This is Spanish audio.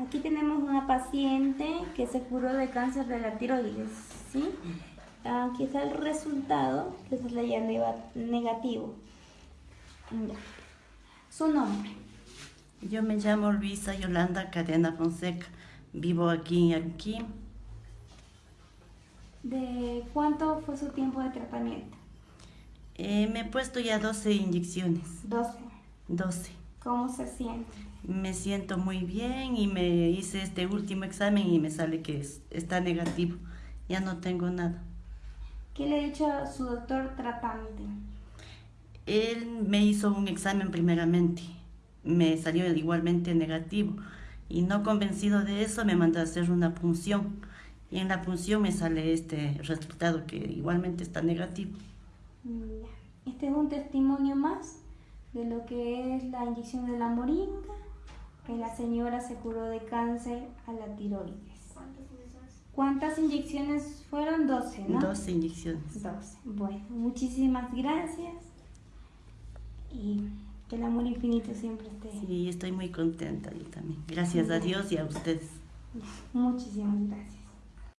Aquí tenemos una paciente que se curó de cáncer de la tiroides, ¿sí? Aquí está el resultado, que es la ya negativo. Ya. Su nombre. Yo me llamo Luisa Yolanda Cadena Fonseca. Vivo aquí en Aruquín. ¿De cuánto fue su tiempo de tratamiento? Eh, me he puesto ya 12 inyecciones. 12. 12. ¿Cómo se siente? Me siento muy bien y me hice este último examen y me sale que está negativo. Ya no tengo nada. ¿Qué le ha dicho a su doctor tratante? Él me hizo un examen primeramente. Me salió igualmente negativo. Y no convencido de eso, me mandó a hacer una punción. Y en la punción me sale este resultado que igualmente está negativo. Este es un testimonio más de lo que es la inyección de la moringa, que la señora se curó de cáncer a la tiroides. ¿Cuántas inyecciones fueron? 12, ¿no? 12 inyecciones. 12. Bueno, muchísimas gracias y que el amor infinito siempre esté. Sí, estoy muy contenta yo también. Gracias a Dios y a ustedes. Muchísimas gracias.